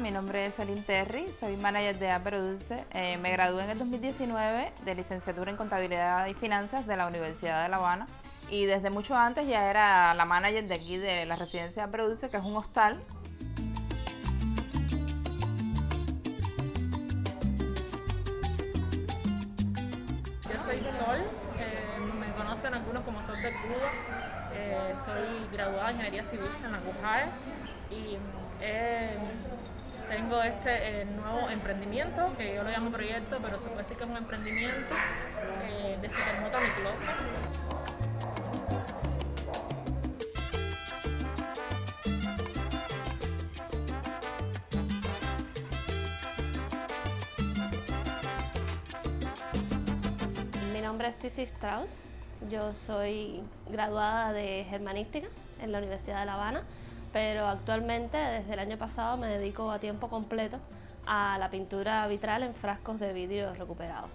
mi nombre es Aline Terry, soy manager de Apero Dulce. Eh, me gradué en el 2019 de licenciatura en Contabilidad y Finanzas de la Universidad de La Habana y desde mucho antes ya era la manager de aquí de la residencia de Apero Dulce, que es un hostal. Yo soy Sol, eh, me conocen algunos como Sol de Cuba. Eh, soy graduada en Ingeniería Civil en la CUJAE y eh, tengo este eh, nuevo emprendimiento, que yo lo llamo proyecto, pero se puede decir que es un emprendimiento eh, de Supermota Mi. Mi nombre es Cici Strauss, yo soy graduada de Germanística en la Universidad de La Habana, pero actualmente desde el año pasado me dedico a tiempo completo a la pintura vitral en frascos de vidrio recuperados.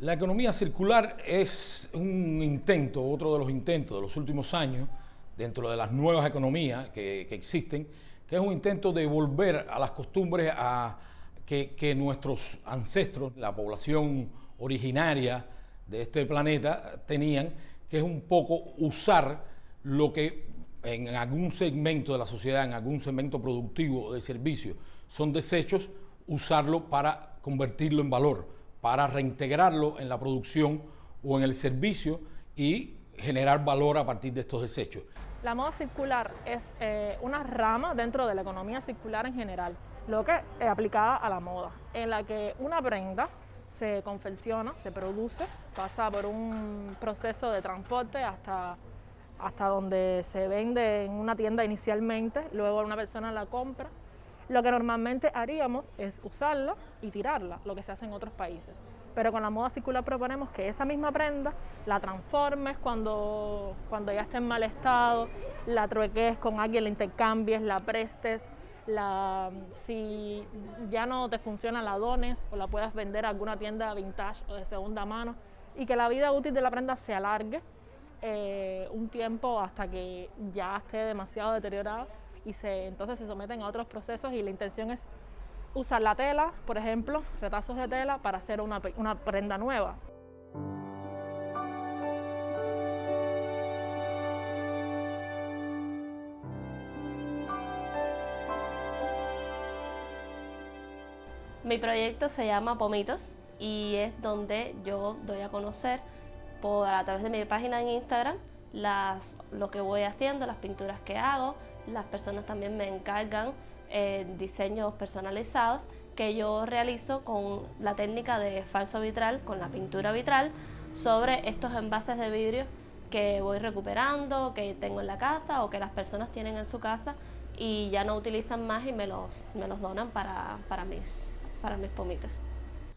La economía circular es un intento, otro de los intentos de los últimos años, dentro de las nuevas economías que, existen, que es un intento de volver a las costumbres a, que nuestros ancestros, la población originaria de este planeta, tenían, que es un poco usar lo que en algún segmento de la sociedad, en algún segmento productivo de servicio, son desechos, usarlo para convertirlo en valor, para reintegrarlo en la producción o en el servicio y generar valor a partir de estos desechos. La moda circular es eh, una rama dentro de la economía circular en general, lo que es aplicada a la moda, en la que una prenda se confecciona, se produce, pasa por un proceso de transporte hasta, hasta donde se vende en una tienda inicialmente, luego una persona la compra. Lo que normalmente haríamos es usarla y tirarla, lo que se hace en otros países. Pero con la moda circular proponemos que esa misma prenda la transformes cuando, cuando ya esté en mal estado, la trueques con alguien, la intercambies, la prestes, la, si ya no te funciona la dones o la puedas vender a alguna tienda vintage o de segunda mano y que la vida útil de la prenda se alargue eh, un tiempo hasta que ya esté demasiado deteriorada y se, entonces se someten a otros procesos y la intención es usar la tela, por ejemplo, retazos de tela para hacer una, una prenda nueva. Mi proyecto se llama Pomitos y es donde yo doy a conocer por, a través de mi página en Instagram las, lo que voy haciendo, las pinturas que hago. Las personas también me encargan eh, diseños personalizados que yo realizo con la técnica de falso vitral, con la pintura vitral, sobre estos envases de vidrio que voy recuperando, que tengo en la casa o que las personas tienen en su casa y ya no utilizan más y me los, me los donan para, para, mis, para mis pomitos.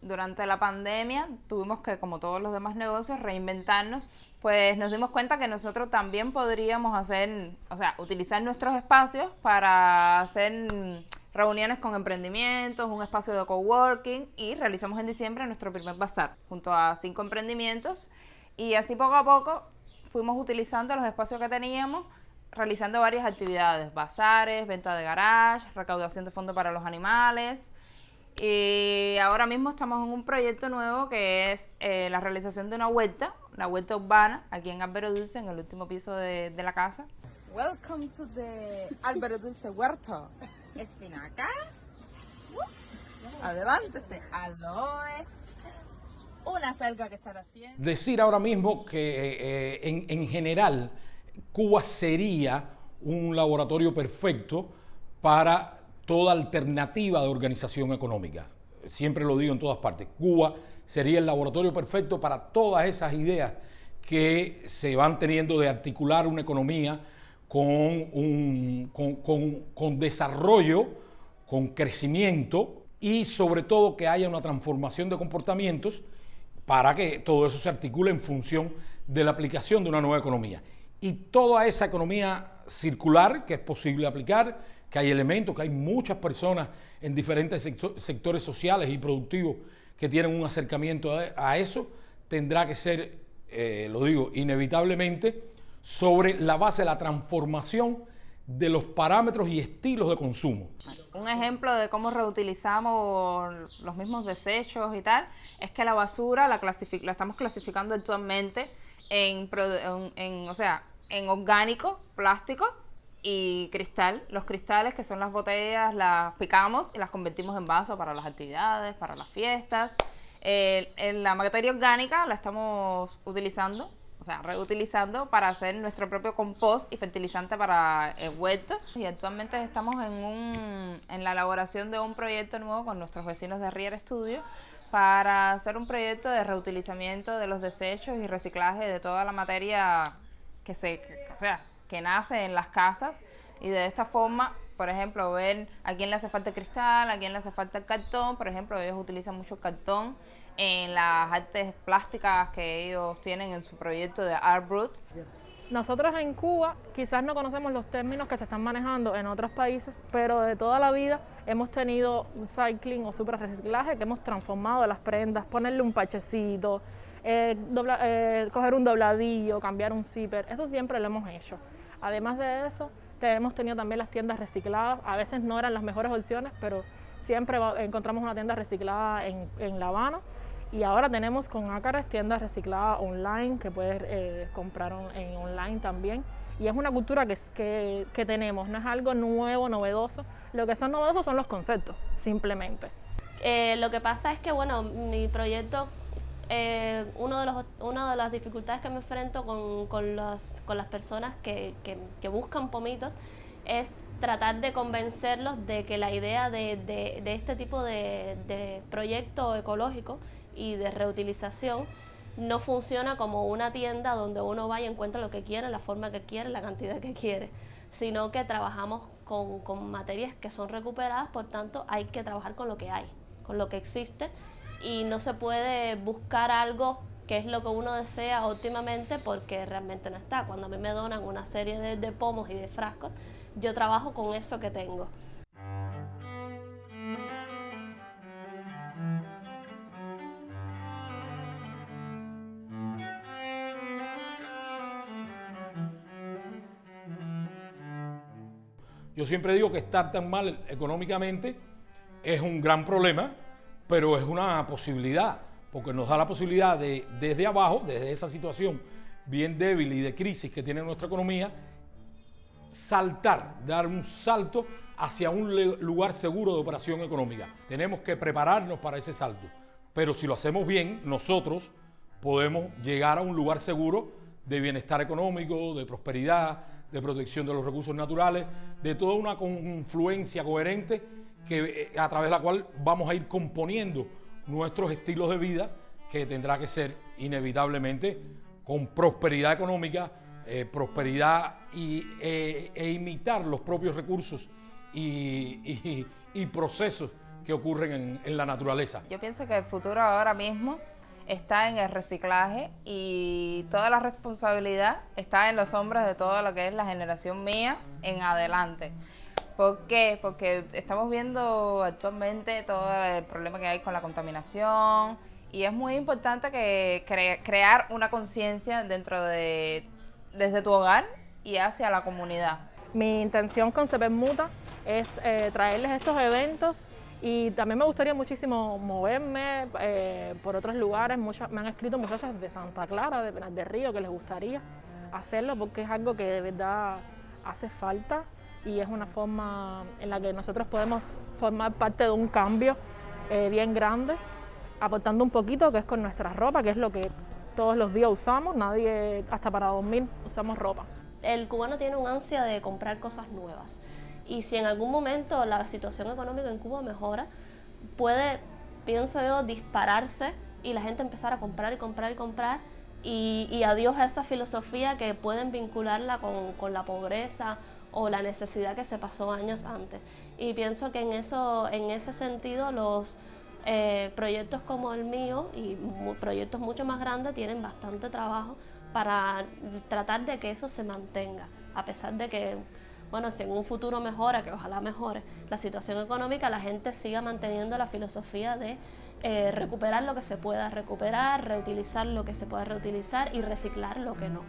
Durante la pandemia tuvimos que, como todos los demás negocios, reinventarnos, pues nos dimos cuenta que nosotros también podríamos hacer, o sea, utilizar nuestros espacios para hacer reuniones con emprendimientos, un espacio de coworking y realizamos en diciembre nuestro primer bazar junto a cinco emprendimientos. Y así poco a poco fuimos utilizando los espacios que teníamos realizando varias actividades, bazares, venta de garage, recaudación de fondos para los animales y ahora mismo estamos en un proyecto nuevo que es eh, la realización de una huerta, una huerta urbana aquí en Álvaro Dulce, en el último piso de, de la casa. Welcome to the Álvaro Dulce Huerto. Espinacas. Adelántese. Aloe. Una selga que están haciendo. Decir ahora mismo que eh, en, en general Cuba sería un laboratorio perfecto para toda alternativa de organización económica. Siempre lo digo en todas partes. Cuba sería el laboratorio perfecto para todas esas ideas que se van teniendo de articular una economía con, un, con, con, con desarrollo, con crecimiento y sobre todo que haya una transformación de comportamientos para que todo eso se articule en función de la aplicación de una nueva economía. Y toda esa economía circular que es posible aplicar, que hay elementos, que hay muchas personas en diferentes sector, sectores sociales y productivos que tienen un acercamiento a, a eso, tendrá que ser, eh, lo digo, inevitablemente sobre la base de la transformación de los parámetros y estilos de consumo. Un ejemplo de cómo reutilizamos los mismos desechos y tal, es que la basura la, la estamos clasificando actualmente en, en, o sea, en orgánico, plástico y cristal. Los cristales, que son las botellas, las picamos y las convertimos en vaso para las actividades, para las fiestas. en la materia orgánica la estamos utilizando, o sea, reutilizando para hacer nuestro propio compost y fertilizante para el huerto. Y actualmente estamos en, un, en la elaboración de un proyecto nuevo con nuestros vecinos de Rier Studio para hacer un proyecto de reutilizamiento de los desechos y reciclaje de toda la materia que se, o sea, que nace en las casas y de esta forma, por ejemplo, ver a quién le hace falta cristal, a quién le hace falta el cartón, por ejemplo, ellos utilizan mucho cartón en las artes plásticas que ellos tienen en su proyecto de Art Brut. Nosotros en Cuba quizás no conocemos los términos que se están manejando en otros países, pero de toda la vida hemos tenido un cycling o super reciclaje que hemos transformado las prendas, ponerle un pachecito, eh, eh, coger un dobladillo, cambiar un zipper, eso siempre lo hemos hecho. Además de eso, hemos tenido también las tiendas recicladas, a veces no eran las mejores opciones, pero siempre encontramos una tienda reciclada en, en La Habana y ahora tenemos con Ácaras tiendas recicladas online que puedes eh, comprar en online también. Y es una cultura que, que, tenemos, no es algo nuevo, novedoso. Lo que son novedosos son los conceptos, simplemente. Eh, lo que pasa es que, bueno, mi proyecto, eh, uno de los, una de las dificultades que me enfrento con, con, con las personas que, que, buscan pomitos es tratar de convencerlos de que la idea de, de, de este tipo de, de proyecto ecológico y de reutilización no funciona como una tienda donde uno va y encuentra lo que quiere, la forma que quiere, la cantidad que quiere, sino que trabajamos con, con, materias que son recuperadas, por tanto hay que trabajar con lo que hay, con lo que existe y no se puede buscar algo que es lo que uno desea óptimamente porque realmente no está. Cuando a mí me donan una serie de, de pomos y de frascos, yo trabajo con eso que tengo. Yo siempre digo que estar tan mal económicamente es un gran problema, pero es una posibilidad, porque nos da la posibilidad de, desde abajo, desde esa situación bien débil y de crisis que tiene nuestra economía, saltar, dar un salto hacia un lugar seguro de operación económica. Tenemos que prepararnos para ese salto, pero si lo hacemos bien, nosotros podemos llegar a un lugar seguro de bienestar económico, de prosperidad, de protección de los recursos naturales, de toda una confluencia coherente que, eh, a través de la cual vamos a ir componiendo nuestros estilos de vida, que tendrá que ser inevitablemente con prosperidad económica, eh, prosperidad y, eh, e imitar los propios recursos y, procesos que ocurren en, la naturaleza. Yo pienso que el futuro ahora mismo está en el reciclaje y toda la responsabilidad está en los hombros de todo lo que es la generación mía en adelante. ¿Por qué? Porque estamos viendo actualmente todo el problema que hay con la contaminación y es muy importante que crear una conciencia dentro de desde tu hogar y hacia la comunidad. Mi intención con CEPER Muta es eh, traerles estos eventos y también me gustaría muchísimo moverme eh, por otros lugares. Me han escrito muchachas de Santa Clara, de Penas de Río, que les gustaría hacerlo porque es algo que de verdad hace falta y es una forma en la que nosotros podemos formar parte de un cambio eh, bien grande, aportando un poquito, que es con nuestra ropa, que es lo que todos los días usamos, nadie, hasta para dormir, usamos ropa. El cubano tiene un ansia de comprar cosas nuevas. Y si en algún momento la situación económica en Cuba mejora, puede, pienso yo, dispararse y la gente empezar a comprar y comprar y comprar. Y, adiós a esta filosofía que pueden vincularla con, la pobreza o la necesidad que se pasó años antes. Y pienso que en, eso, en ese sentido los eh, proyectos como el mío y proyectos mucho más grandes tienen bastante trabajo para tratar de que eso se mantenga, a pesar de que bueno, si en un futuro mejora, que ojalá mejore, la situación económica, la gente siga manteniendo la filosofía de eh, recuperar lo que se pueda recuperar, reutilizar lo que se pueda reutilizar y reciclar lo que no.